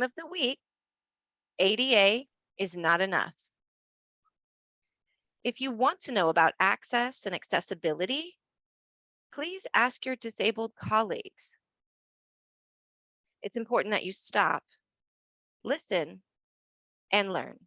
Of the week, ADA is not enough. If you want to know about access and accessibility, please ask your disabled colleagues. It's important that you stop, listen, and learn.